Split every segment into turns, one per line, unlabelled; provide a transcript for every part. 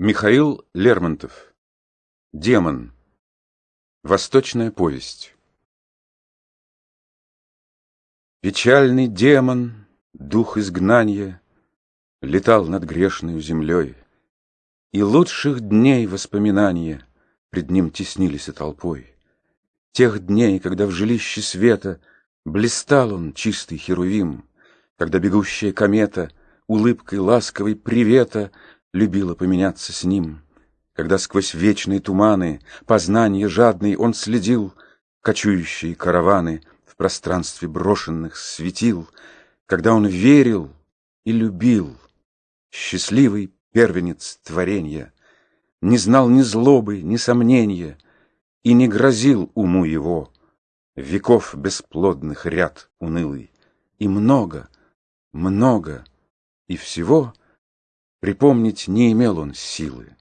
Михаил Лермонтов. Демон. Восточная повесть. Печальный демон, дух изгнания, Летал над грешной землей, И лучших дней воспоминания Пред ним теснились толпой. Тех дней, когда в жилище света Блистал он, чистый херувим, Когда бегущая комета Улыбкой ласковой привета — любила поменяться с ним. Когда сквозь вечные туманы, познания жадный, он следил кочующие караваны в пространстве брошенных светил, когда он верил и любил, счастливый первенец творения, не знал ни злобы, ни сомнения, и не грозил уму его веков бесплодных ряд унылый, и много, много, и всего — Припомнить не имел он силы.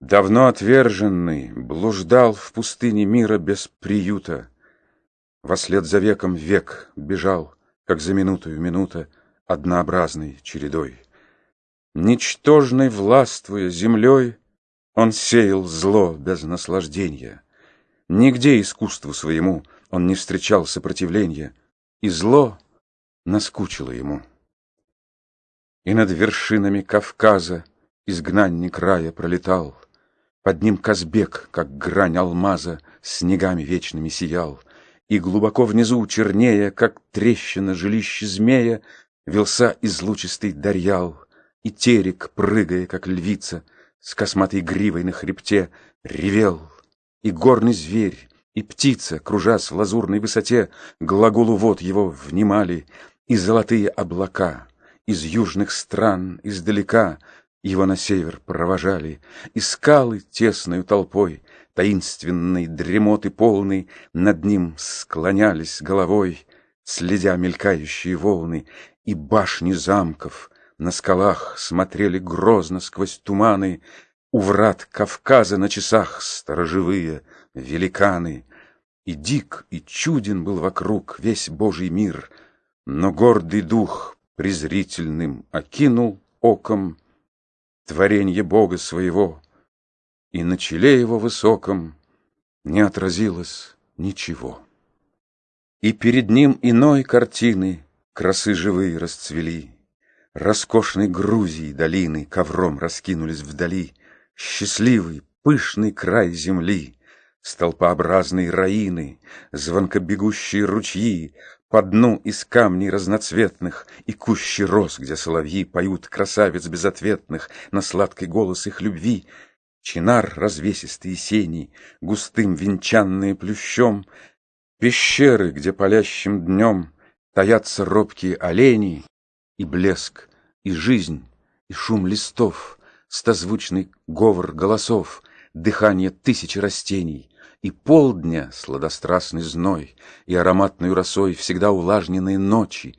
Давно отверженный блуждал в пустыне мира без приюта. Вослед за веком век бежал, как за минутою минута, однообразной чередой. Ничтожной властвуя землей, он сеял зло без наслаждения. Нигде искусству своему он не встречал сопротивления, и зло наскучило ему. И над вершинами Кавказа изгнанник рая пролетал. Под ним Казбек, как грань алмаза, снегами вечными сиял. И глубоко внизу, чернее, как трещина жилища змея, Велся излучистый Дарьял, и терек, прыгая, как львица, С косматой гривой на хребте, ревел. И горный зверь, и птица, кружась в лазурной высоте, Глаголу вод его внимали, и золотые облака — из южных стран, издалека. Его на север провожали, И скалы тесною толпой, Таинственной дремоты полной, Над ним склонялись головой, Следя мелькающие волны, И башни замков на скалах Смотрели грозно сквозь туманы, У врат Кавказа на часах Сторожевые великаны. И дик, и чуден был вокруг Весь Божий мир, но гордый дух презрительным окинул оком Творенье Бога своего, и на челе его высоком Не отразилось ничего. И перед ним иной картины Красы живые расцвели, Роскошной Грузии долины Ковром раскинулись вдали, Счастливый, пышный край земли, Столпообразные раины, Звонкобегущие ручьи, по дну из камней разноцветных И кущи роз, где соловьи Поют красавиц безответных На сладкий голос их любви. Чинар развесистые сени, Густым венчанные плющом, Пещеры, где палящим днем Таятся робкие олени, И блеск, и жизнь, и шум листов, Стозвучный говор голосов, Дыхание тысячи растений — и полдня сладострастный зной, И ароматной росой всегда увлажненные ночи,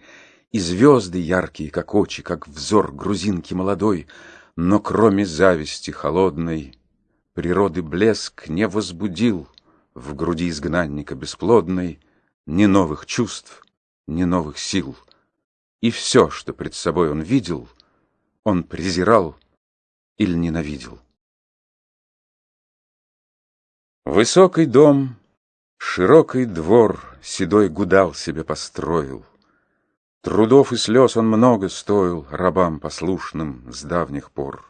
И звезды яркие, как очи, Как взор грузинки молодой, Но кроме зависти холодной Природы блеск не возбудил В груди изгнанника бесплодной Ни новых чувств, ни новых сил. И все, что пред собой он видел, Он презирал или ненавидел. Высокий дом, широкий двор Седой гудал себе построил. Трудов и слез он много стоил Рабам послушным с давних пор.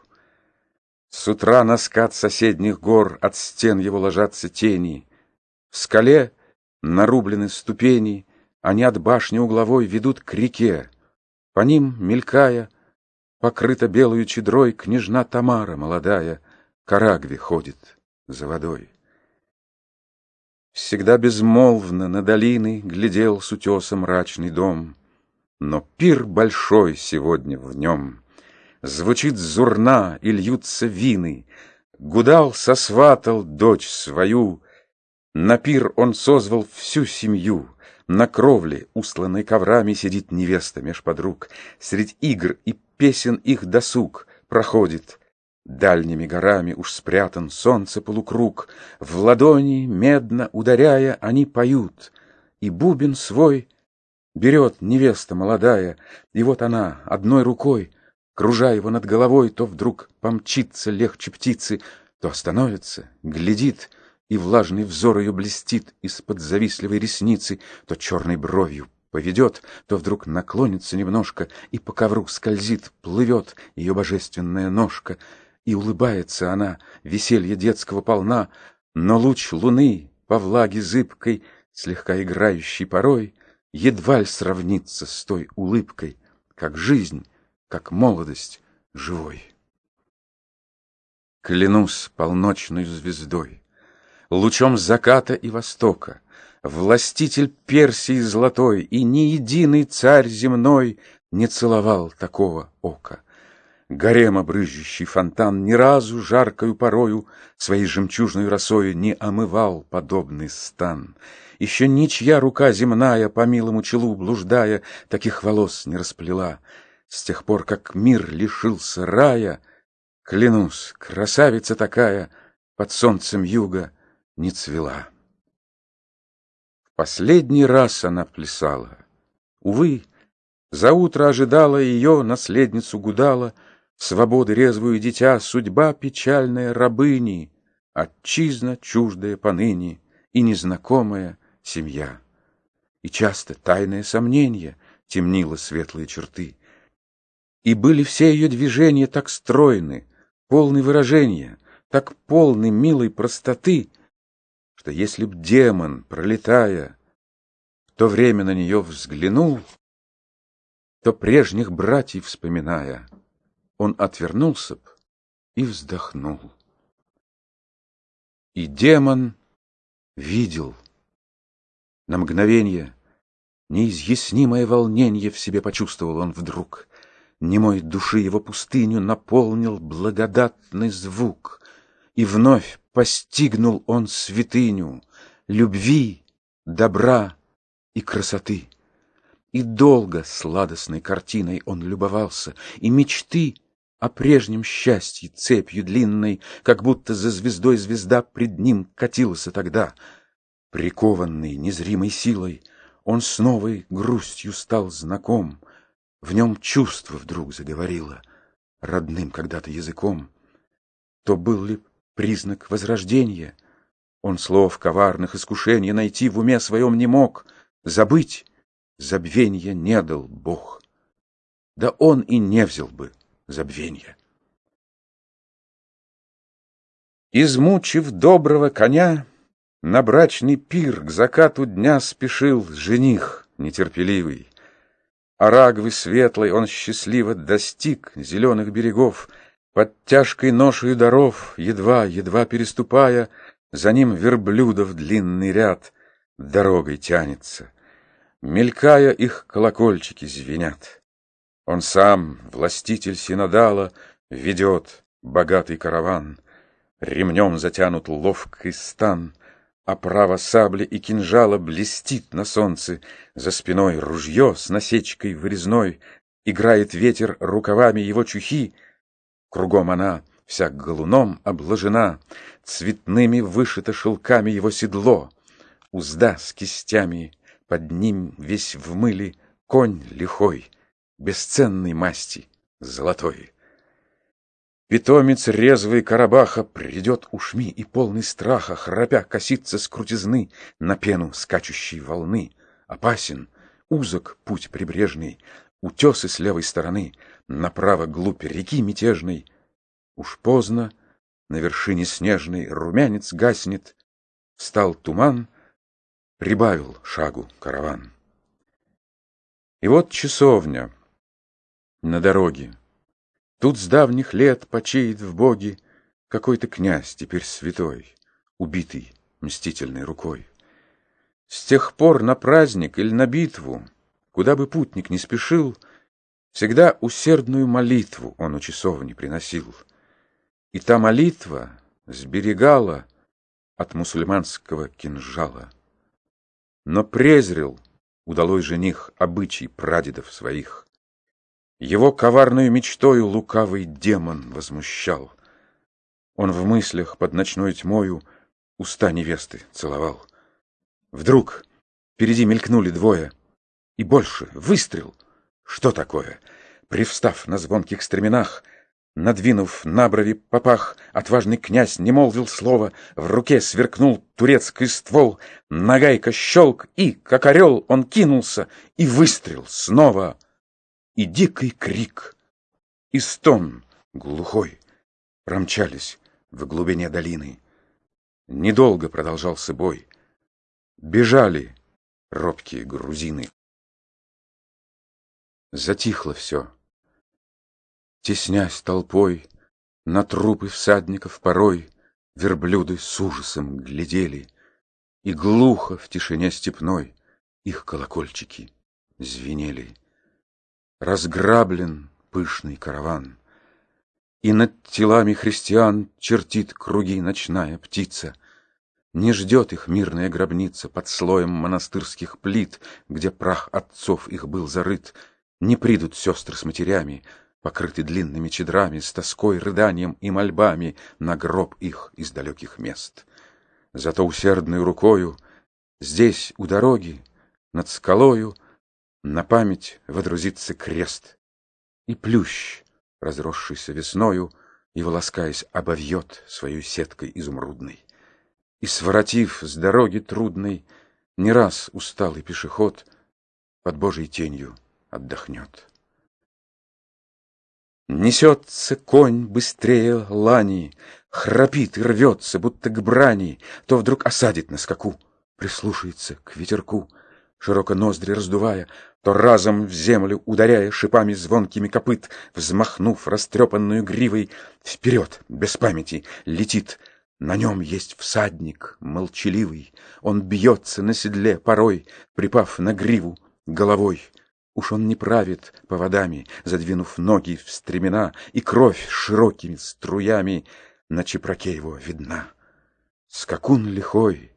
С утра на скат соседних гор От стен его ложатся тени. В скале нарублены ступени, Они от башни угловой ведут к реке. По ним, мелькая, покрыта белую чедрой Княжна Тамара молодая, Карагве ходит за водой. Всегда безмолвно на долины Глядел с утеса мрачный дом. Но пир большой сегодня в нем. Звучит зурна и льются вины. Гудал сосватал дочь свою. На пир он созвал всю семью. На кровле, устланной коврами, Сидит невеста меж подруг. Средь игр и песен их досуг Проходит Дальними горами уж спрятан солнце полукруг, В ладони, медно ударяя, они поют, И бубен свой берет невеста молодая, И вот она одной рукой кружа его над головой, то вдруг помчится легче птицы, то остановится, глядит, и влажный взор ее блестит из-под завистливой ресницы, то черной бровью поведет, то вдруг наклонится немножко, и по ковру скользит, плывет ее божественная ножка, и улыбается она, веселье детского полна, но луч луны по влаге зыбкой, слегка играющий порой, едва ли сравнится с той улыбкой, как жизнь, как молодость живой. Клянусь полночной звездой, лучом заката и востока, Властитель Персии золотой, и ни единый царь земной Не целовал такого ока. Гарема брызжущий фонтан ни разу жаркою порою Своей жемчужной росою не омывал подобный стан. Еще ничья рука земная, по милому челу блуждая, Таких волос не расплела. С тех пор, как мир лишился рая, Клянусь, красавица такая Под солнцем юга не цвела. В последний раз она плясала. Увы, за утро ожидала ее наследницу Гудала, Свободы резвую дитя, судьба печальная рабыни, Отчизна чуждая поныне и незнакомая семья. И часто тайное сомнение темнило светлые черты. И были все ее движения так стройны, полны выражения, так полны милой простоты, что если б демон, пролетая, в то время на нее взглянул, то прежних братьев вспоминая, он отвернулся б и вздохнул. И демон видел. На мгновение неизъяснимое волнение в себе почувствовал он вдруг. Немой души его пустыню наполнил благодатный звук, И вновь постигнул он святыню Любви, добра и красоты. И долго сладостной картиной он любовался, И мечты о прежнем счастье цепью длинной, Как будто за звездой звезда пред ним катилась тогда. Прикованный незримой силой, он с новой грустью стал знаком, В нем чувство вдруг заговорило, родным когда-то языком. То был ли признак возрождения? Он слов коварных искушений найти в уме своем не мог, Забыть забвенья не дал Бог. Да он и не взял бы забвенья. Измучив доброго коня, на брачный пир к закату дня спешил жених нетерпеливый. Арагвы светлой он счастливо достиг зеленых берегов, под тяжкой ношей даров, едва, едва переступая, за ним верблюдов длинный ряд дорогой тянется. Мелькая их колокольчики звенят. Он сам, властитель Синодала, ведет богатый караван. Ремнем затянут ловкий стан, Оправа сабли и кинжала блестит на солнце, За спиной ружье с насечкой вырезной, Играет ветер рукавами его чухи. Кругом она вся галуном обложена, Цветными вышито шелками его седло, Узда с кистями, под ним весь в мыле Конь лихой, бесценной масти, золотой. Питомец резвый Карабаха придет ушми и полный страха, храпя косится с крутизны на пену скачущей волны. Опасен, узок путь прибрежный, утесы с левой стороны, направо глубь реки мятежной. Уж поздно, на вершине снежной румянец гаснет, встал туман, прибавил шагу караван. И вот часовня на дороге. Тут с давних лет почеет в боге Какой-то князь, теперь святой, Убитый мстительной рукой. С тех пор на праздник или на битву, Куда бы путник не спешил, Всегда усердную молитву Он у часовни приносил. И та молитва сберегала От мусульманского кинжала. Но презрел удалой жених обычай прадедов своих. Его коварную мечтою лукавый демон возмущал. Он в мыслях под ночной тьмою уста невесты целовал. Вдруг впереди мелькнули двое, и больше выстрел. Что такое? Привстав на звонких стременах, Надвинув на брови попах, отважный князь не молвил слова, В руке сверкнул турецкий ствол, Нагайка щелк, и, как орел, он кинулся, И выстрел снова. И дикий крик, и стон глухой Промчались в глубине долины. Недолго продолжался бой. Бежали робкие грузины. Затихло все. Теснясь толпой, на трупы всадников порой Верблюды с ужасом глядели, И глухо в тишине степной Их колокольчики звенели. Разграблен пышный караван, И над телами христиан Чертит круги ночная птица. Не ждет их мирная гробница Под слоем монастырских плит, Где прах отцов их был зарыт. Не придут сестры с матерями, покрыты длинными чедрами, с тоской, рыданием и мольбами на гроб их из далеких мест. Зато усердной рукою здесь, у дороги, над скалою, на память водрузится крест, и плющ, разросшийся весною, его ласкаясь, обовьет своей сеткой изумрудной. И, своротив с дороги трудной, не раз усталый пешеход под Божьей тенью отдохнет. Несется конь быстрее лани, Храпит и рвется, будто к брани, То вдруг осадит на скаку, Прислушается к ветерку, Широко ноздри раздувая, То разом в землю ударяя Шипами звонкими копыт, Взмахнув растрепанную гривой, Вперед, без памяти, летит. На нем есть всадник молчаливый, Он бьется на седле порой, Припав на гриву головой. Уж он не правит поводами, задвинув ноги в стремена, И кровь широкими струями на чепраке его видна. Скакун лихой,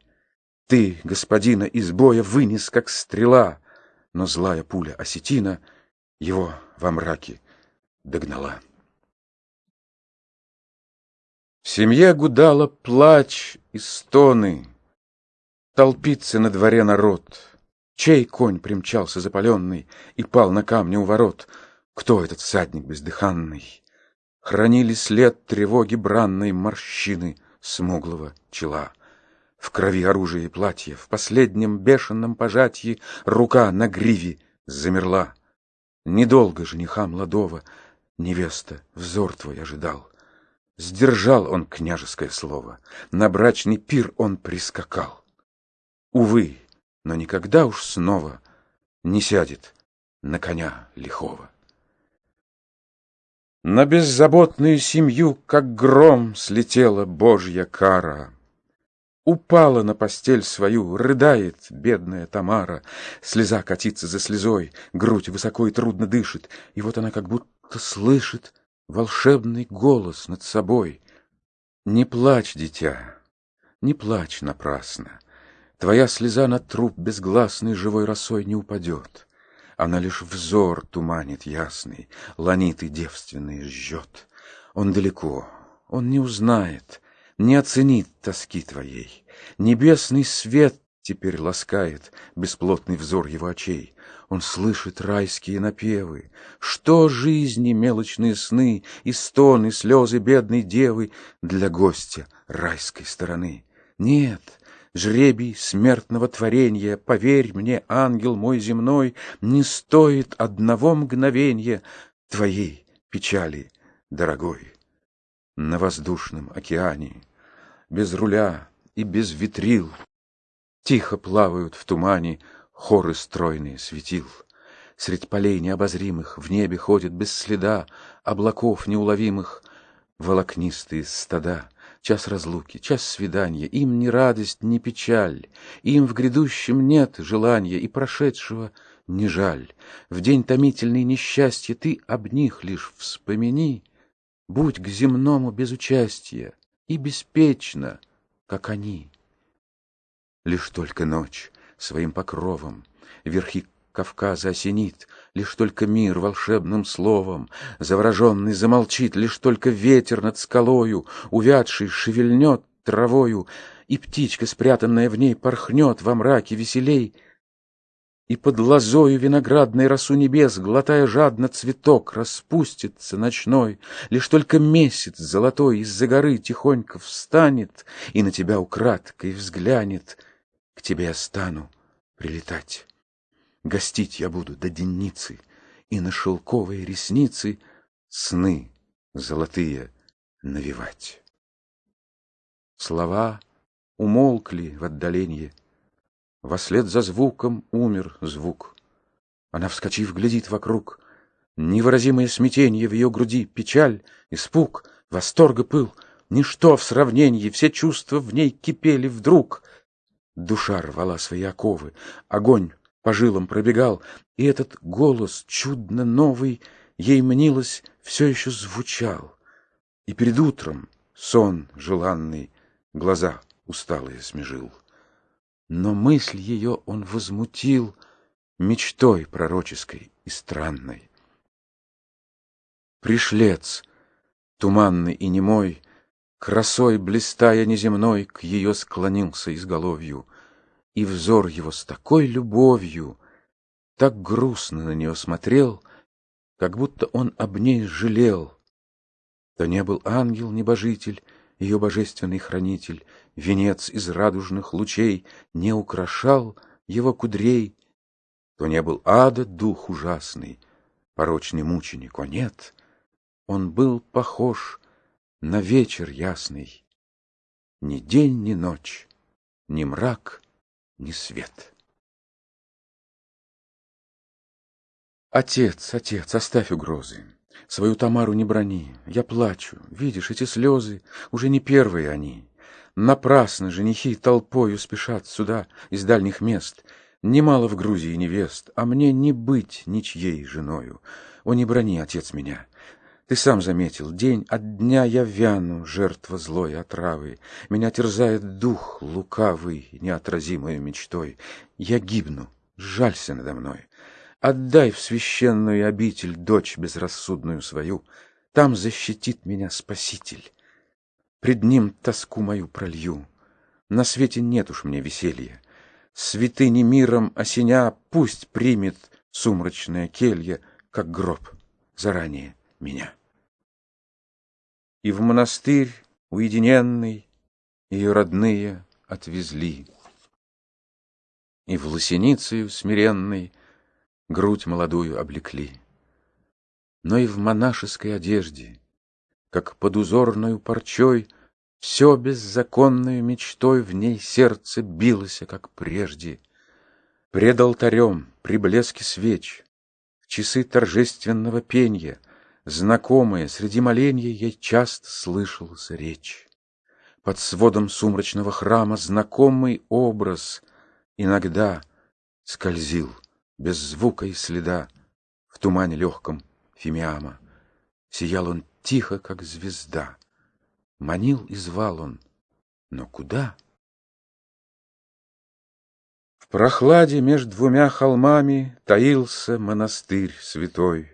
ты, господина, из боя вынес, как стрела, Но злая пуля осетина его во мраке догнала. В семье гудала плач и стоны, Толпится на дворе народ — Чей конь примчался запаленный И пал на камне у ворот? Кто этот всадник бездыханный? Хранили след тревоги бранной Морщины смуглого чела. В крови оружие и платье, В последнем бешеном пожатии Рука на гриве замерла. Недолго жениха молодого Невеста взор твой ожидал. Сдержал он княжеское слово, На брачный пир он прискакал. Увы, но никогда уж снова не сядет на коня лихого. На беззаботную семью, как гром, слетела божья кара. Упала на постель свою, рыдает бедная Тамара. Слеза катится за слезой, грудь высоко и трудно дышит, и вот она как будто слышит волшебный голос над собой. Не плачь, дитя, не плачь напрасно. Твоя слеза на труп безгласный живой росой не упадет. Она лишь взор туманит ясный, ланиты девственные жжет. Он далеко, он не узнает, не оценит тоски твоей. Небесный свет теперь ласкает бесплотный взор его очей. Он слышит райские напевы. Что жизни мелочные сны и стоны, слезы бедной девы для гостя райской стороны? Нет, жребий смертного творения, Поверь мне, ангел мой земной, Не стоит одного мгновенья Твоей печали, дорогой. На воздушном океане, Без руля и без ветрил, Тихо плавают в тумане Хоры стройные светил. Средь полей необозримых В небе ходят без следа Облаков неуловимых Волокнистые стада — Час разлуки, час свидания, им ни радость, ни печаль, им в грядущем нет желания и прошедшего не жаль. В день томительный несчастья ты об них лишь вспомини, будь к земному без участия и беспечно, как они. Лишь только ночь своим покровом верхи Кавказа осенит, Лишь только мир волшебным словом, Завороженный замолчит, Лишь только ветер над скалою, Увядший, шевельнет травою, И птичка, спрятанная в ней, Порхнет во мраке веселей. И под лозою виноградной росу небес, Глотая жадно цветок, распустится ночной, Лишь только месяц золотой из-за горы Тихонько встанет и на тебя украдкой взглянет. К тебе я стану прилетать. Гостить я буду до денницы, И на шелковые ресницы Сны золотые навевать. Слова умолкли в отдаленье, Вослед за звуком умер звук. Она, вскочив, глядит вокруг. Невыразимое смятение в ее груди, печаль, испуг, восторг и пыл. Ничто в сравнении, все чувства в ней кипели вдруг. Душа рвала свои оковы, огонь по жилам пробегал, и этот голос чудно новый ей мнилось все еще звучал. И перед утром сон желанный глаза усталые смежил но мысль ее он возмутил мечтой пророческой и странной. Пришлец, туманный и немой, красой блистая неземной, к ее склонился изголовью, и взор его с такой любовью так грустно на нее смотрел, как будто он об ней жалел. То не был ангел-небожитель, ее божественный хранитель, венец из радужных лучей не украшал его кудрей, то не был ада дух ужасный, порочный мученик, о нет, он был похож на вечер ясный, ни день, ни ночь, ни мрак, ни свет. Отец, отец, оставь угрозы. Свою Тамару не брони, я плачу. Видишь, эти слезы уже не первые они. Напрасно женихи толпою спешат сюда из дальних мест. Немало в Грузии невест, а мне не быть ничьей женою. О, не брони, отец, меня. Ты сам заметил, день от дня я вяну, жертва злой отравы. Меня терзает дух лукавый, неотразимой мечтой. Я гибну, жалься надо мной. Отдай в священную обитель дочь безрассудную свою, Там защитит меня Спаситель. Пред ним тоску мою пролью. На свете нет уж мне веселья. Святыни миром осеня Пусть примет сумрачная келья, Как гроб заранее меня. И в монастырь уединенный Ее родные отвезли. И в лосиницею смиренной грудь молодую облекли. Но и в монашеской одежде, как под узорную парчой, Все беззаконную мечтой в ней сердце билось, как прежде. Пред алтарем, при блеске свеч, в часы торжественного пенья, Знакомая среди моленья ей часто слышалась речь. Под сводом сумрачного храма знакомый образ иногда скользил без звука и следа, в тумане легком фимиама. Сиял он тихо, как звезда. Манил и звал он, но куда? В прохладе между двумя холмами Таился монастырь святой.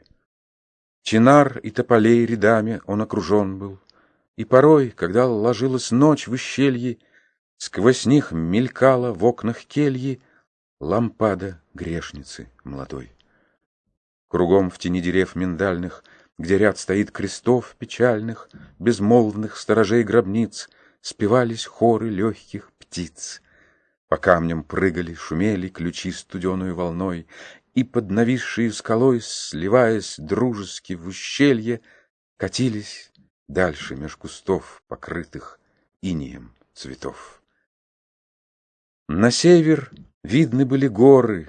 Чинар и тополей рядами он окружен был, И порой, когда ложилась ночь в ущелье, Сквозь них мелькала в окнах кельи Лампада грешницы молодой. Кругом в тени дерев миндальных, Где ряд стоит крестов печальных, Безмолвных сторожей гробниц, Спевались хоры легких птиц. По камням прыгали, шумели Ключи студеную волной, И под нависшей скалой, Сливаясь дружески в ущелье, Катились дальше меж кустов, Покрытых инеем цветов. На север Видны были горы,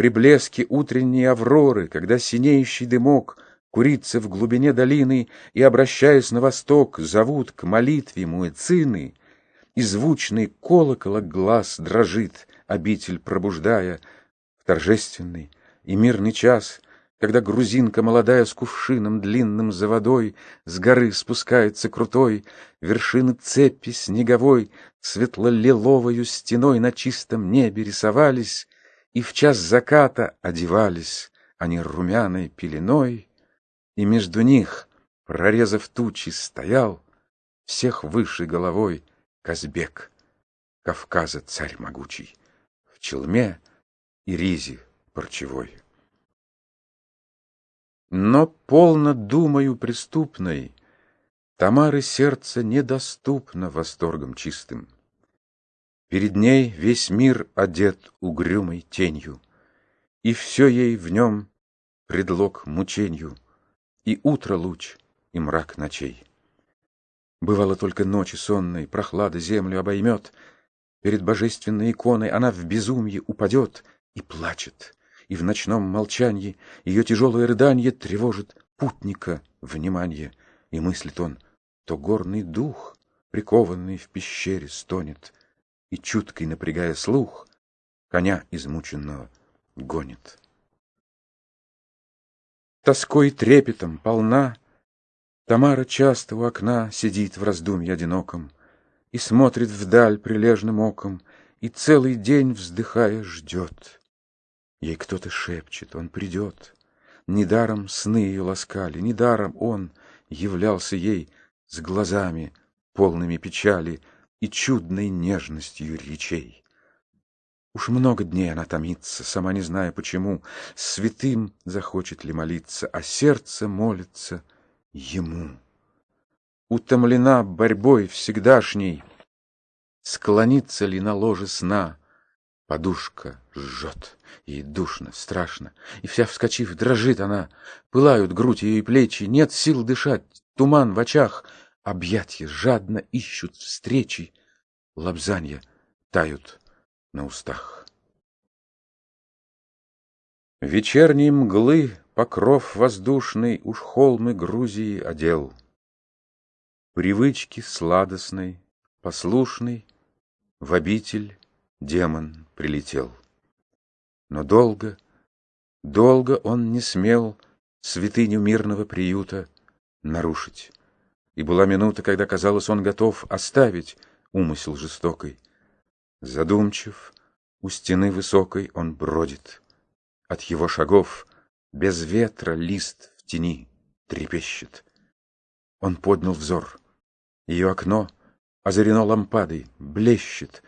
при блеске утренней авроры, когда синеющий дымок курится в глубине долины и, обращаясь на восток, зовут к молитве муэцины, и звучный колокола глаз дрожит, обитель пробуждая, в торжественный и мирный час — когда грузинка молодая с кувшином длинным за водой С горы спускается крутой, Вершины цепи снеговой Светло-лиловою стеной на чистом небе рисовались, И в час заката одевались они румяной пеленой, И между них, прорезав тучи, стоял Всех выше головой Казбек, Кавказа царь могучий, В челме и ризи парчевой. Но полно думаю преступной, Тамары сердце недоступно восторгом чистым. Перед ней весь мир одет угрюмой тенью, И все ей в нем предлог мученью, И утро луч, и мрак ночей. Бывало только ночи сонной, прохлада землю обоймет, Перед божественной иконой она в безумье упадет и плачет, и в ночном молчании Ее тяжелое рыдание тревожит путника внимание, и мыслит он, то горный дух, прикованный в пещере, стонет, и, чуткой напрягая слух, коня измученного гонит. Тоской трепетом полна, Тамара часто у окна сидит в раздумье одиноком И смотрит вдаль прилежным оком, И целый день, вздыхая, ждет. Ей кто-то шепчет, он придет. Недаром сны ее ласкали, недаром он являлся ей с глазами, полными печали и чудной нежностью речей. Уж много дней она томится, сама не зная почему, святым захочет ли молиться, а сердце молится ему. Утомлена борьбой всегдашней, склонится ли на ложе сна, подушка жжет, ей душно, страшно, и вся вскочив, дрожит она, пылают грудь ее и плечи, нет сил дышать, туман в очах, объятья жадно ищут встречи, лобзанья тают на устах. Вечерней мглы покров воздушный Уж холмы Грузии одел. Привычки сладостной, послушный, В обитель демон прилетел. Но долго, долго он не смел Святыню мирного приюта нарушить. И была минута, когда, казалось, он готов оставить умысел жестокой. Задумчив, у стены высокой он бродит. От его шагов без ветра лист в тени трепещет. Он поднял взор. Ее окно озарено лампадой, блещет.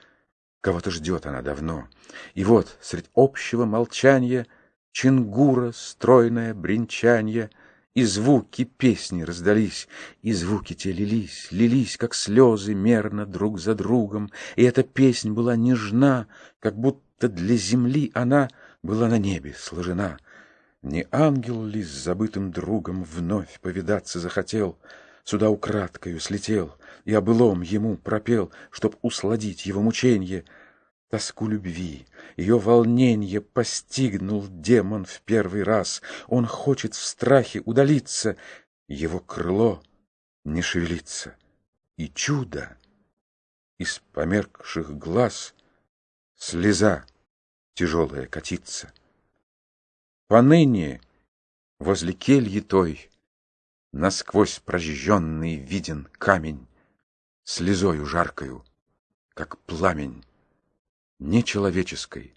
Кого-то ждет она давно. И вот, средь общего молчания, Чингура, стройное бренчанье — и звуки песни раздались, и звуки те лились, лились, как слезы, мерно друг за другом, и эта песнь была нежна, как будто для земли она была на небе сложена. Не ангел ли с забытым другом вновь повидаться захотел, сюда украдкою слетел и о былом ему пропел, чтоб усладить его мученье — Тоску любви, ее волнение постигнул демон в первый раз. Он хочет в страхе удалиться, его крыло не шевелится. И чудо! Из померкших глаз слеза тяжелая катится. Поныне возле кельи той Насквозь прожженный виден камень, Слезою жаркою, как пламень нечеловеческой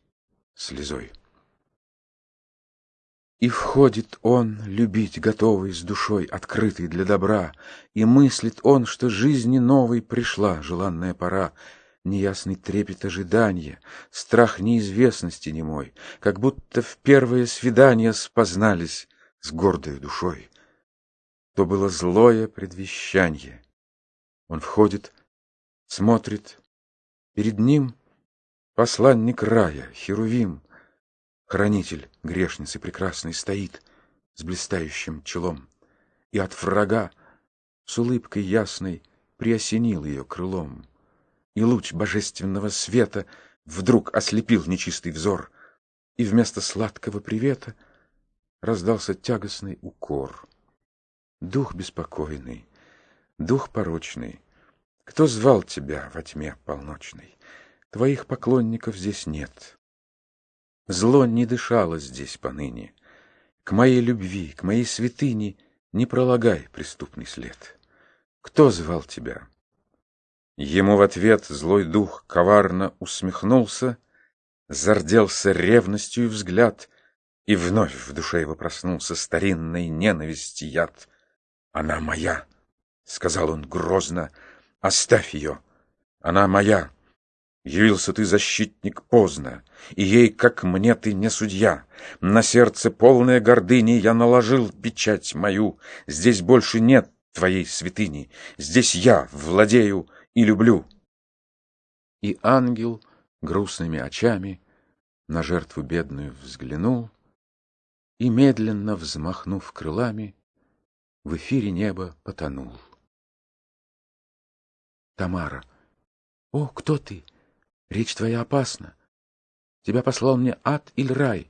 слезой. И входит он, любить готовый, с душой открытой для добра, И мыслит он, что жизни новой пришла желанная пора, Неясный трепет ожидания, страх неизвестности немой, Как будто в первое свидание спознались с гордой душой. То было злое предвещанье. Он входит, смотрит, перед ним — Посланник рая, Херувим, Хранитель грешницы прекрасной стоит С блистающим челом, И от врага с улыбкой ясной Приосенил ее крылом. И луч божественного света Вдруг ослепил нечистый взор, И вместо сладкого привета Раздался тягостный укор. Дух беспокойный, дух порочный, Кто звал тебя во тьме полночной? Твоих поклонников здесь нет. Зло не дышало здесь поныне. К моей любви, к моей святыне Не пролагай преступный след. Кто звал тебя? Ему в ответ злой дух коварно усмехнулся, Зарделся ревностью взгляд, И вновь в душе его проснулся Старинной ненависти яд. «Она моя!» — сказал он грозно. «Оставь ее! Она моя!» Явился ты, защитник, поздно, и ей, как мне, ты не судья. На сердце полное гордыни я наложил печать мою. Здесь больше нет твоей святыни, здесь я владею и люблю. И ангел грустными очами на жертву бедную взглянул и, медленно взмахнув крылами, в эфире неба потонул. Тамара. О, кто ты? Речь твоя опасна. Тебя послал мне ад или рай.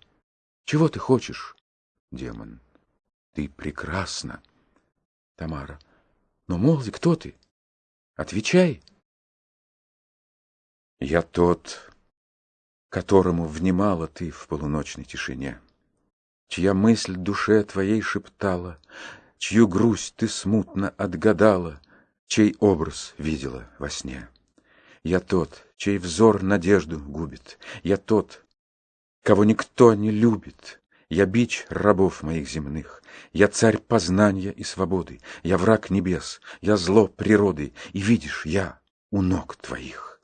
Чего ты хочешь? Демон. Ты прекрасна. Тамара. Но молви, кто ты? Отвечай. Я тот, которому внимала ты в полуночной тишине, Чья мысль душе твоей шептала, Чью грусть ты смутно отгадала, Чей образ видела во сне. Я тот, чей взор надежду губит. Я тот, кого никто не любит. Я бич рабов моих земных. Я царь познания и свободы. Я враг небес. Я зло природы. И видишь, я у ног твоих.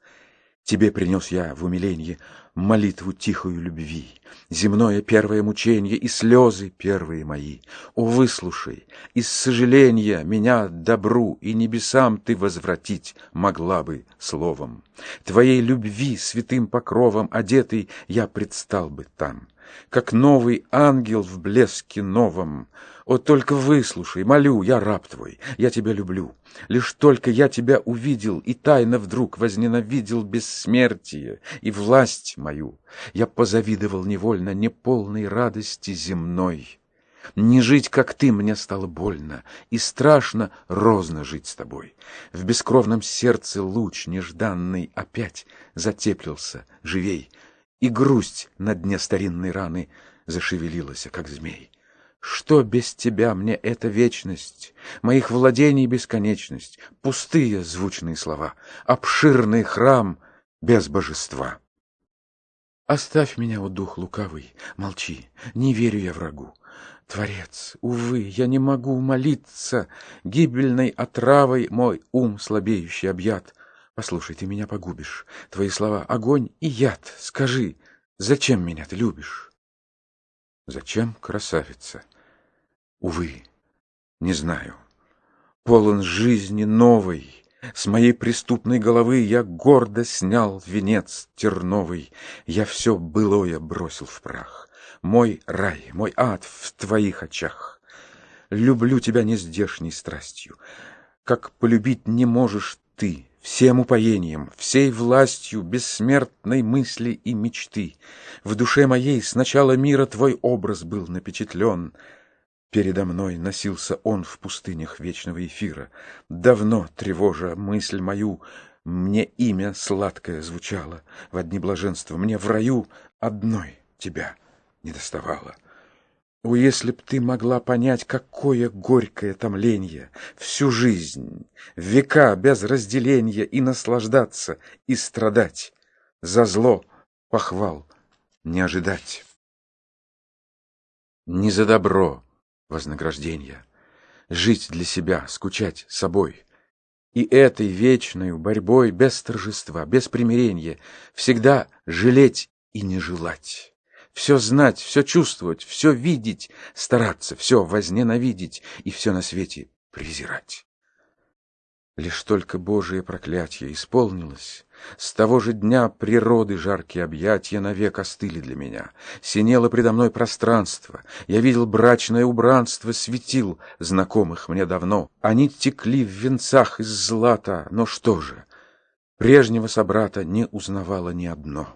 Тебе принес я в умиленье молитву тихую любви, Земное первое мученье и слезы первые мои. О, выслушай, из сожаления меня добру и небесам ты возвратить могла бы словом. Твоей любви святым покровом одетый я предстал бы там как новый ангел в блеске новом. О, только выслушай, молю, я раб твой, я тебя люблю. Лишь только я тебя увидел и тайно вдруг возненавидел бессмертие и власть мою, я позавидовал невольно неполной радости земной. Не жить, как ты, мне стало больно, и страшно розно жить с тобой. В бескровном сердце луч нежданный опять затеплился, живей, и грусть на дне старинной раны зашевелилась, как змей. Что без тебя мне эта вечность, моих владений бесконечность, пустые звучные слова, обширный храм без божества? Оставь меня, о дух лукавый, молчи, не верю я врагу. Творец, увы, я не могу молиться, гибельной отравой мой ум слабеющий объят. Послушай, ты меня погубишь. Твои слова — огонь и яд. Скажи, зачем меня ты любишь? Зачем, красавица? Увы, не знаю. Полон жизни новой. С моей преступной головы я гордо снял венец терновый. Я все былое бросил в прах. Мой рай, мой ад в твоих очах. Люблю тебя нездешней страстью, как полюбить не можешь ты всем упоением, всей властью бессмертной мысли и мечты. В душе моей с начала мира твой образ был напечатлен. Передо мной носился он в пустынях вечного эфира. Давно, тревожа мысль мою, мне имя сладкое звучало. В одни блаженства мне в раю одной тебя не доставало. О, если б ты могла понять, какое горькое томление, всю жизнь, века без разделения и наслаждаться, и страдать, за зло похвал не ожидать. Не за добро вознаграждения, жить для себя, скучать собой, и этой вечной борьбой без торжества, без примирения, всегда жалеть и не желать все знать, все чувствовать, все видеть, стараться, все возненавидеть и все на свете презирать. Лишь только Божие проклятие исполнилось, с того же дня природы жаркие объятия навек остыли для меня. Синело предо мной пространство, я видел брачное убранство, светил знакомых мне давно. Они текли в венцах из злата, но что же, прежнего собрата не узнавало ни одно.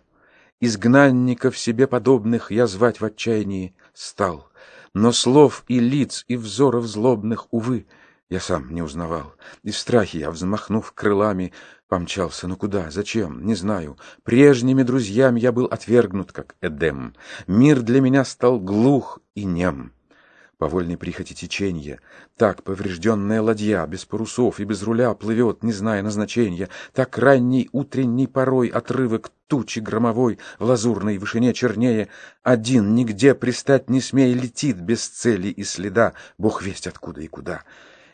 Изгнанников себе подобных я звать в отчаянии стал. Но слов и лиц, и взоров злобных, увы, я сам не узнавал. И в страхе я, взмахнув крылами, помчался. Но куда? Зачем? Не знаю. Прежними друзьями я был отвергнут, как Эдем. Мир для меня стал глух и нем по вольной прихоти течения. Так поврежденная ладья без парусов и без руля плывет, не зная назначения. Так ранний утренний порой отрывок тучи громовой в лазурной вышине чернее. Один, нигде пристать не смея, летит без цели и следа, бог весть откуда и куда.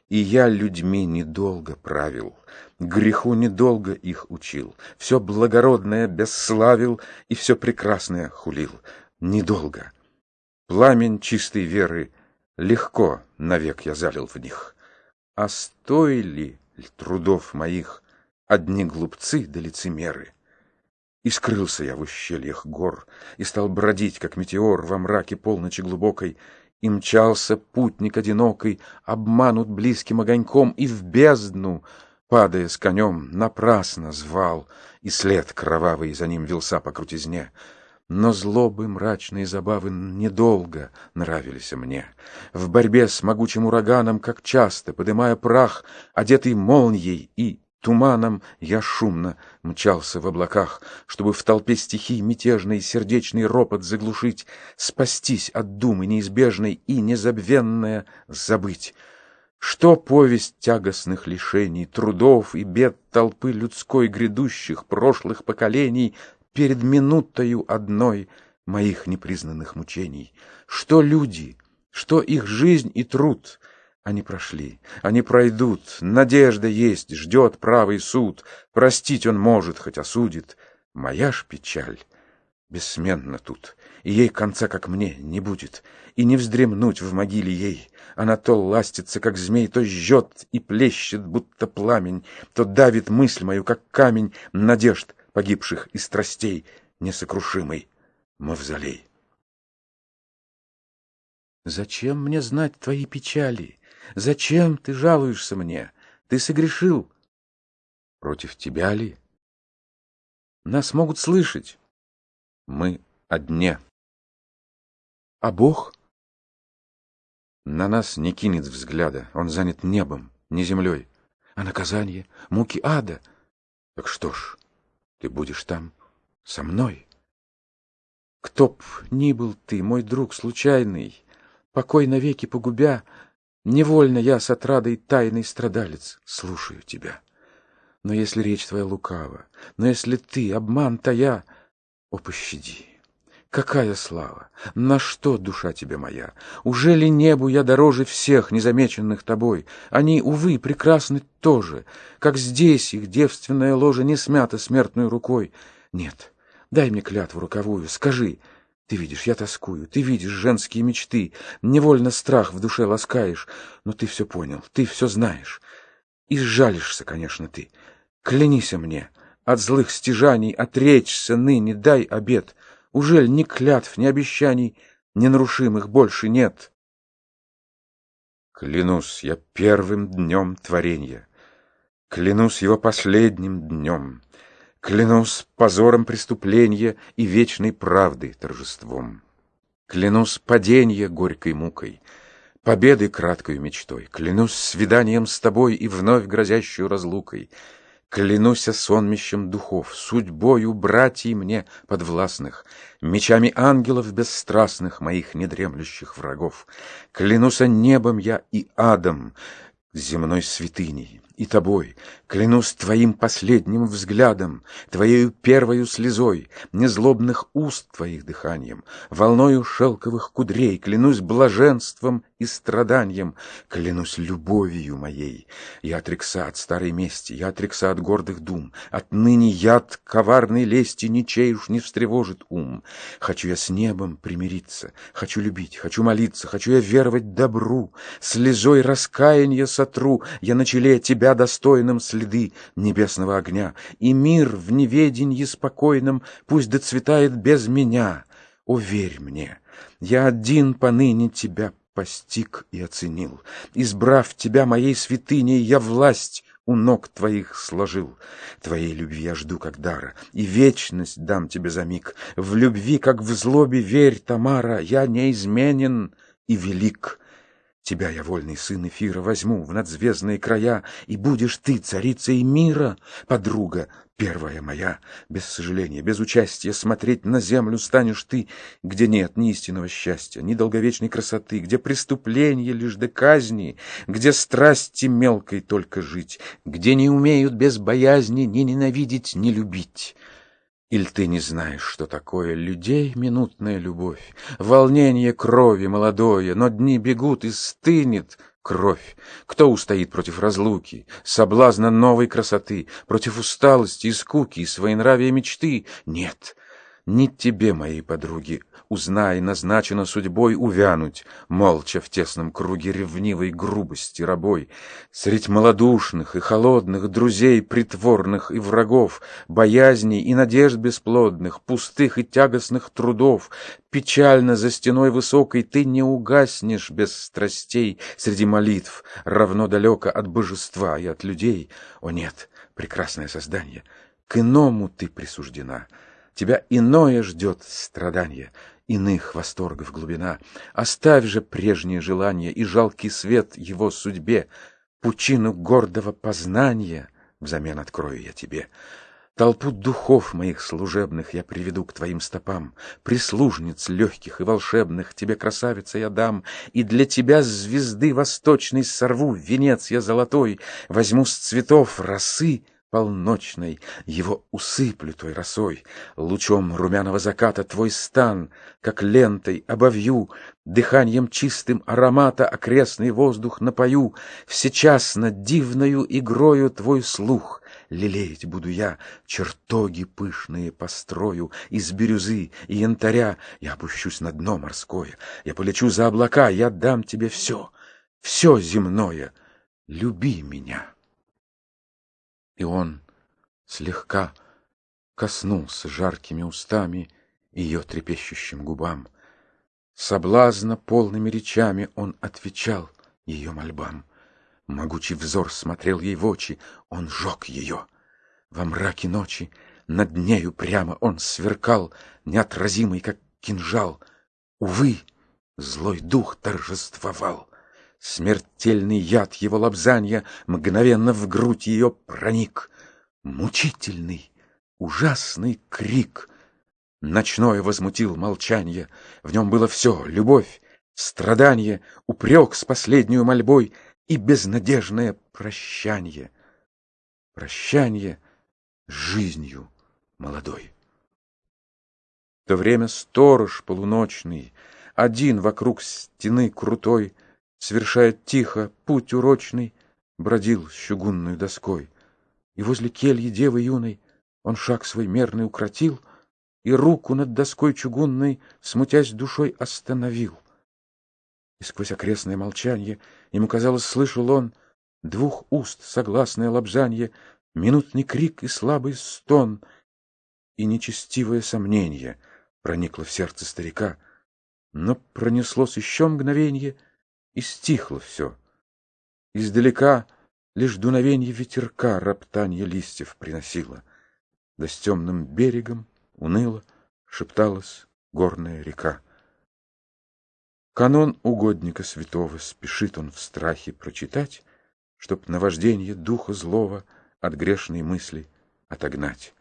И я людьми недолго правил, Греху недолго их учил, Все благородное бесславил И все прекрасное хулил. Недолго. Пламень чистой веры Легко навек я залил в них. А стоили трудов моих Одни глупцы да лицемеры? И скрылся я в ущельях гор, И стал бродить, как метеор, Во мраке полночи глубокой, И мчался путник одинокий, Обманут близким огоньком, И в бездну, падая с конем, Напрасно звал, и след кровавый За ним вился по крутизне. Но злобы мрачные забавы недолго нравились мне. В борьбе с могучим ураганом, как часто, подымая прах, одетый молнией и Туманом я шумно мчался в облаках, Чтобы в толпе стихий мятежный сердечный ропот заглушить, Спастись от думы неизбежной и незабвенное забыть. Что повесть тягостных лишений, трудов и бед толпы людской грядущих прошлых поколений Перед минутою одной моих непризнанных мучений? Что люди, что их жизнь и труд — они прошли, они пройдут, надежда есть, ждет правый суд, простить он может, хоть осудит. Моя ж печаль бессменна тут, и ей конца, как мне, не будет, и не вздремнуть в могиле ей. Она то ластится, как змей, то жжет и плещет, будто пламень, то давит мысль мою, как камень, надежд погибших и страстей, несокрушимый мавзолей. Зачем мне знать твои печали? Зачем ты жалуешься мне? Ты согрешил. Против тебя ли? Нас могут слышать. Мы одне. А Бог? На нас не кинет взгляда. Он занят небом, не землей. А наказание, муки ада. Так что ж, ты будешь там со мной. Кто б ни был ты, мой друг случайный, покой навеки погубя, Невольно я с отрадой тайный страдалец слушаю тебя. Но если речь твоя лукава, но если ты, обман тая, о, пощади! Какая слава! На что душа тебе моя? Уже ли небу я дороже всех, незамеченных тобой? Они, увы, прекрасны тоже, как здесь их девственная ложа не смята смертной рукой. Нет, дай мне клятву роковую, скажи, ты видишь, я тоскую, ты видишь женские мечты, невольно страх в душе ласкаешь, но ты все понял, ты все знаешь. И сжалишься, конечно, ты. Клянися мне, от злых стяжаний отречься ныне, дай обед. Ужель ни клятв, ни обещаний ненарушимых больше нет? Клянусь я первым днем творения, клянусь его последним днем. Клянусь позором преступления и вечной правды торжеством. Клянусь паденье горькой мукой, победой краткою мечтой. Клянусь свиданием с тобой и вновь грозящую разлукой. Клянусь сонмищем духов, судьбою братьей мне подвластных, Мечами ангелов бесстрастных, моих недремлющих врагов. Клянусь небом я и адом, земной святыней и тобой, клянусь твоим последним взглядом, твоею первою слезой, незлобных уст твоих дыханием, волною шелковых кудрей, клянусь блаженством и страданием, клянусь любовью моей. Я отрекся от старой мести, я отрекся от гордых дум, отныне яд коварной лести ничей уж не встревожит ум. Хочу я с небом примириться, хочу любить, хочу молиться, хочу я веровать добру, слезой раскаяния сотру я на челе тебя достойным следы небесного огня, и мир в неведенье спокойном пусть доцветает без меня. О, верь мне, я один поныне тебя постиг и оценил. Избрав тебя моей святыней, я власть у ног твоих сложил. Твоей любви я жду как дара, и вечность дам тебе за миг. В любви, как в злобе, верь, Тамара, я неизменен и велик. Тебя я, вольный сын Эфира, возьму в надзвездные края, И будешь ты царицей мира, подруга первая моя. Без сожаления, без участия смотреть на землю станешь ты, Где нет ни истинного счастья, ни долговечной красоты, Где преступление лишь до казни, Где страсти мелкой только жить, Где не умеют без боязни ни ненавидеть, ни любить. Или ты не знаешь, что такое людей минутная любовь, волнение крови молодое, но дни бегут и стынет кровь? Кто устоит против разлуки, соблазна новой красоты, против усталости и скуки, и своенравия мечты? Нет, не тебе, моей подруги, узнай, назначено судьбой увянуть, молча в тесном круге ревнивой грубости рабой, средь малодушных и холодных друзей притворных и врагов, боязней и надежд бесплодных, пустых и тягостных трудов, печально за стеной высокой ты не угаснешь без страстей среди молитв, равно далеко от божества и от людей. О нет, прекрасное создание, к иному ты присуждена. Тебя иное ждет страдание, иных восторгов глубина. Оставь же прежние желания и жалкий свет его судьбе, пучину гордого познания взамен открою я тебе. Толпу духов моих служебных я приведу к твоим стопам, Прислужниц легких и волшебных тебе, красавица, я дам, И для тебя звезды восточной сорву венец я золотой, Возьму с цветов росы полночной. Его усыплю той росой, лучом румяного заката твой стан, как лентой обовью, дыханием чистым аромата окрестный воздух напою, всечасно дивною игрою твой слух. Лелеять буду я, чертоги пышные построю из бирюзы и янтаря, я опущусь на дно морское, я полечу за облака, я дам тебе все, все земное, люби меня. И он слегка коснулся жаркими устами ее трепещущим губам. Соблазна полными речами он отвечал ее мольбам. Могучий взор смотрел ей в очи, он жег ее. Во мраке ночи над нею прямо он сверкал, неотразимый, как кинжал. Увы, злой дух торжествовал. Смертельный яд его лобзанья мгновенно в грудь ее проник. Мучительный, ужасный крик. Ночное возмутил молчанье. В нем было все — любовь, страдание, упрек с последнюю мольбой и безнадежное прощанье. Прощанье с жизнью молодой. В то время сторож полуночный, один вокруг стены крутой, Совершает тихо путь урочный, Бродил с чугунной доской. И возле кельи девы юной Он шаг свой мерный укротил И руку над доской чугунной, Смутясь душой, остановил. И сквозь окрестное молчанье Ему казалось, слышал он Двух уст согласное лобзанье, Минутный крик и слабый стон, И нечестивое сомнение Проникло в сердце старика, Но пронеслось еще мгновенье — и стихло все. Издалека лишь дуновенье ветерка роптанье листьев приносило, да с темным берегом уныло шепталась горная река. Канон угодника святого спешит он в страхе прочитать, Чтоб наваждение духа злого от грешной мысли отогнать.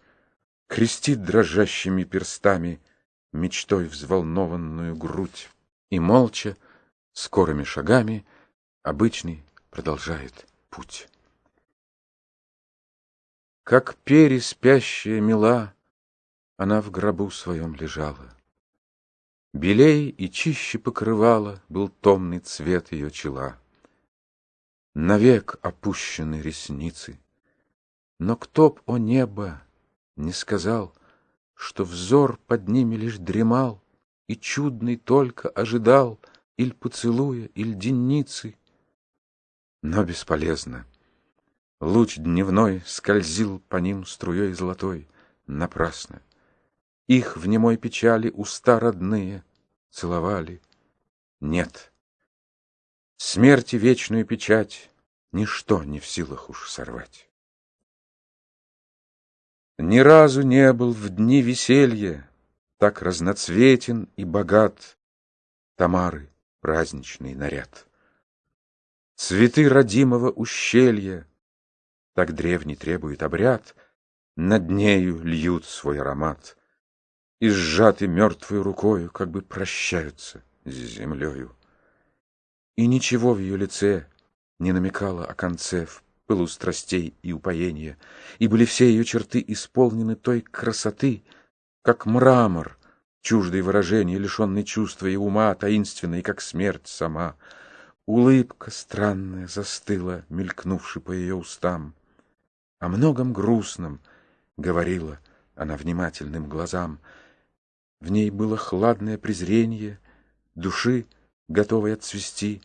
Крестит дрожащими перстами мечтой взволнованную грудь и молча скорыми шагами обычный продолжает путь. Как переспящая мила, она в гробу своем лежала. Белей и чище покрывала был томный цвет ее чела. Навек опущены ресницы, но кто б, о небо, не сказал, Что взор под ними лишь дремал И чудный только ожидал — Иль поцелуя, иль денницы. Но бесполезно. Луч дневной скользил по ним струей золотой. Напрасно. Их в немой печали уста родные целовали. Нет. Смерти вечную печать Ничто не в силах уж сорвать. Ни разу не был в дни веселья Так разноцветен и богат Тамары праздничный наряд. Цветы родимого ущелья, так древний требует обряд, над нею льют свой аромат и сжаты мертвой рукою, как бы прощаются с землею. И ничего в ее лице не намекало о конце в пылу страстей и упоения, и были все ее черты исполнены той красоты, как мрамор, чуждый выражения, лишенный чувства и ума, таинственный, как смерть сама. Улыбка странная застыла, мелькнувши по ее устам. О многом грустном говорила она внимательным глазам. В ней было хладное презрение, души, готовой отцвести.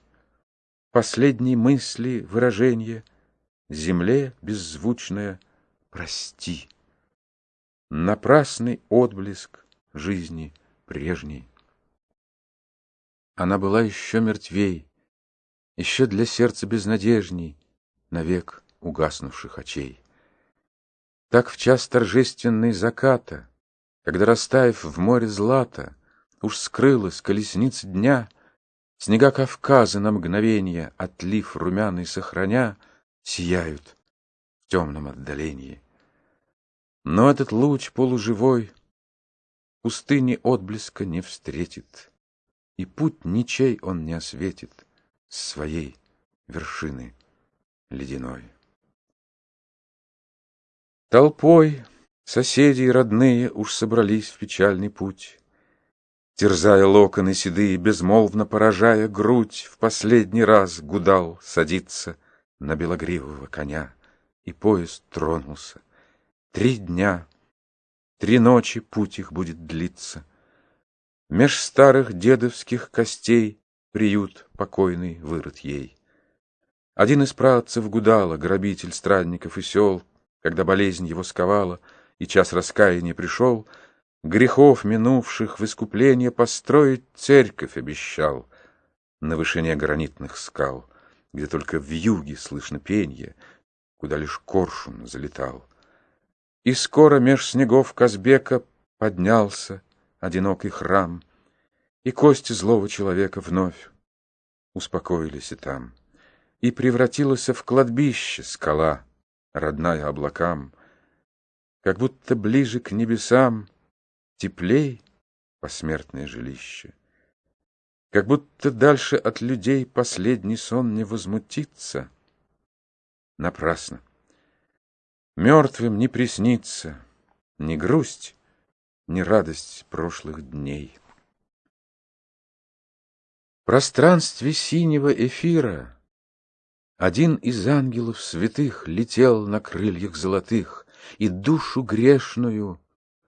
Последней мысли выражение земле беззвучное прости. Напрасный отблеск жизни прежней. Она была еще мертвей, еще для сердца безнадежней, навек угаснувших очей. Так в час торжественный заката, когда, растаяв в море злата, уж скрылась колесница дня, снега Кавказа на мгновенье, отлив румяный сохраня, сияют в темном отдалении. Но этот луч полуживой пустыни отблеска не встретит, и путь ничей он не осветит с своей вершины ледяной. Толпой соседи и родные уж собрались в печальный путь, Терзая локоны седые, безмолвно поражая грудь, В последний раз гудал садиться на белогривого коня, И поезд тронулся. Три дня, три ночи путь их будет длиться. Меж старых дедовских костей Приют покойный вырыт ей. Один из працев Гудала, грабитель странников и сел, когда болезнь его сковала, и час раскаяния пришел, грехов минувших в искупление построить церковь обещал на вышине гранитных скал, где только в юге слышно пенье, куда лишь коршун залетал. И скоро меж снегов Казбека поднялся одинокий храм, и кости злого человека вновь успокоились и там, и превратилась в кладбище скала, родная облакам, Как будто ближе к небесам, теплей посмертное жилище. Как будто дальше от людей последний сон не возмутится. Напрасно. Мертвым не приснится ни грусть, ни радость прошлых дней. В пространстве синего эфира один из ангелов святых летел на крыльях золотых, И душу грешную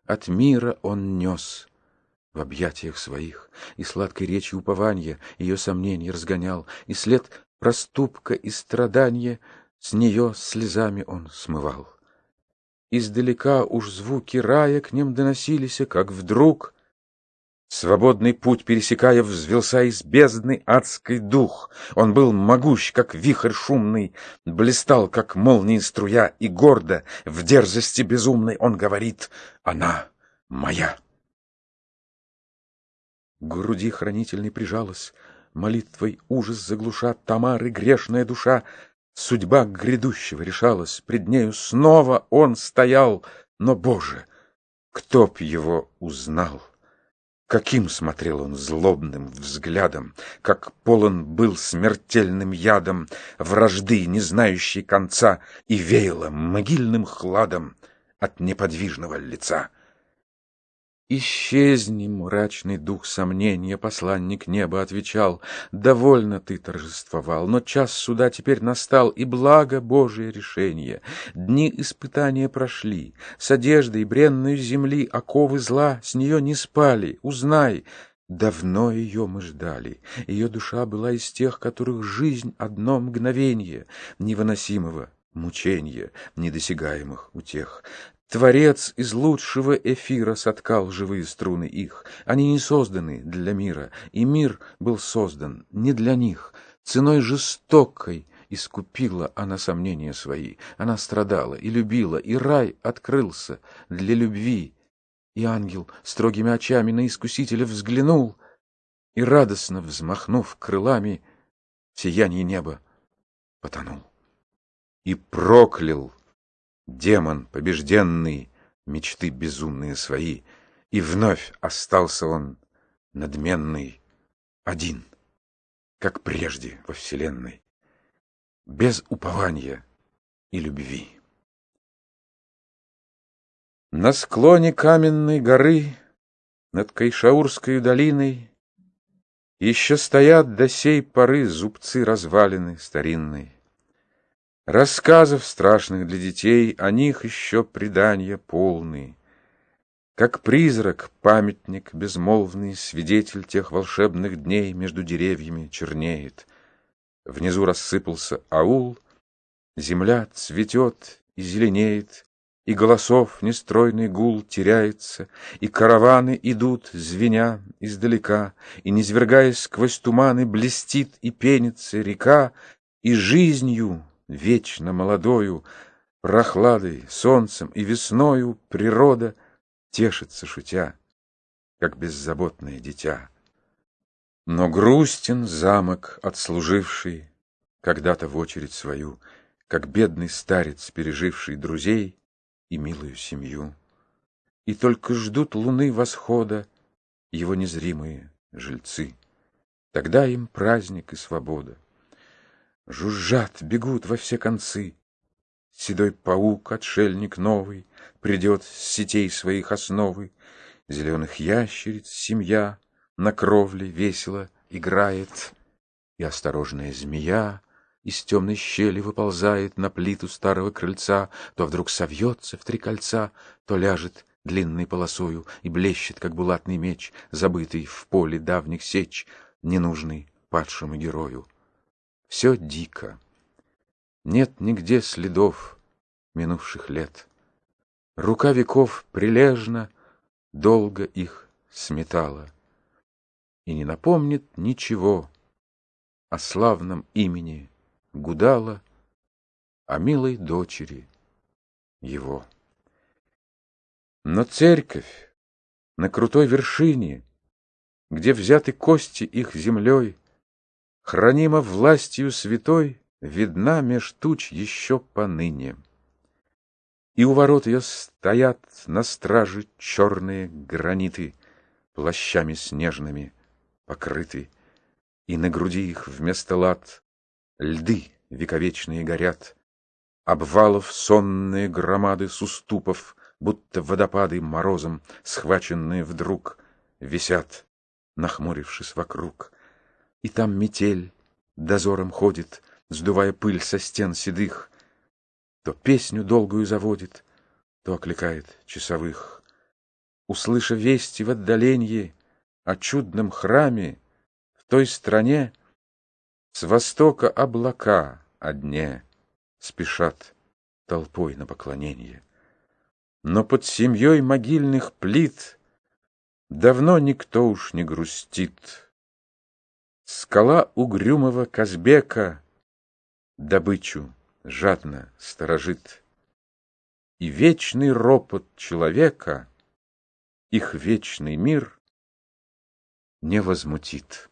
от мира он нес в объятиях своих, И сладкой речью упования ее сомнений разгонял, И след проступка и страдания с нее слезами он смывал. Издалека уж звуки рая к ним доносились, как вдруг Свободный путь пересекая, взвелся из бездны адский дух. Он был могущ, как вихрь шумный, блистал, как молнии струя, и гордо, в дерзости безумной, он говорит «Она моя». К груди хранительной прижалась, молитвой ужас заглуша Тамары грешная душа. Судьба грядущего решалась, пред нею снова он стоял, но, Боже, кто б его узнал? Каким смотрел он злобным взглядом, Как полон был смертельным ядом Вражды, не знающей конца, И веяло могильным хладом От неподвижного лица. Исчезни, мрачный дух сомнения, посланник неба отвечал, довольно ты торжествовал, но час суда теперь настал, и благо Божие решение. Дни испытания прошли, с одеждой бренной земли оковы зла с нее не спали, узнай, Давно ее мы ждали. Ее душа была из тех, которых жизнь одно мгновенье невыносимого мучения, недосягаемых утех. Творец из лучшего эфира соткал живые струны их. Они не созданы для мира, и мир был создан не для них. Ценой жестокой искупила она сомнения свои. Она страдала и любила, и рай открылся для любви. И ангел строгими очами на искусителя взглянул, и, радостно взмахнув крылами, в сиянии неба потонул. И проклял Демон побежденный, мечты безумные свои, И вновь остался он надменный, один, Как прежде во вселенной, без упования и любви. На склоне каменной горы Над Кайшаурской долиной Еще стоят до сей поры зубцы развалины старинной. Рассказов страшных для детей, о них еще предания полные. Как призрак, памятник безмолвный, Свидетель тех волшебных дней Между деревьями чернеет. Внизу рассыпался аул, Земля цветет и зеленеет, И голосов нестройный гул теряется, И караваны идут, звеня издалека, И, низвергаясь сквозь туманы, Блестит и пенится река, И жизнью, вечно молодою, Прохладой, солнцем и весною Природа — тешится, шутя, как беззаботное дитя. Но грустен замок, отслуживший когда-то в очередь свою, как бедный старец, переживший друзей и милую семью. И только ждут луны восхода его незримые жильцы. Тогда им праздник и свобода. Жужжат, бегут во все концы, Седой паук, отшельник новый, Придет с сетей своих основы. Зеленых ящериц семья На кровле весело играет, И осторожная змея Из темной щели выползает На плиту старого крыльца, То вдруг совьется в три кольца, То ляжет длинной полосою И блещет, как булатный меч, Забытый в поле давних сеч, Ненужный падшему герою. Все дико. Нет нигде следов минувших лет. Рука веков прилежно долго их сметала И не напомнит ничего о славном имени Гудала, о милой дочери его. Но церковь на крутой вершине, Где взяты кости их землей, Хранима властью святой, видна меж туч еще поныне. И у ворот ее стоят на страже черные граниты, плащами снежными покрыты, и на груди их вместо лад льды вековечные горят, обвалов сонные громады с уступов, будто водопады морозом, схваченные вдруг, висят, нахмурившись вокруг. И там метель дозором ходит, сдувая пыль со стен седых, то песню долгую заводит, то окликает часовых. Услыша вести в отдалении о чудном храме в той стране, с востока облака о дне спешат толпой на поклонение. Но под семьей могильных плит давно никто уж не грустит. Скала угрюмого Казбека добычу жадно сторожит, И вечный ропот человека их вечный мир не возмутит.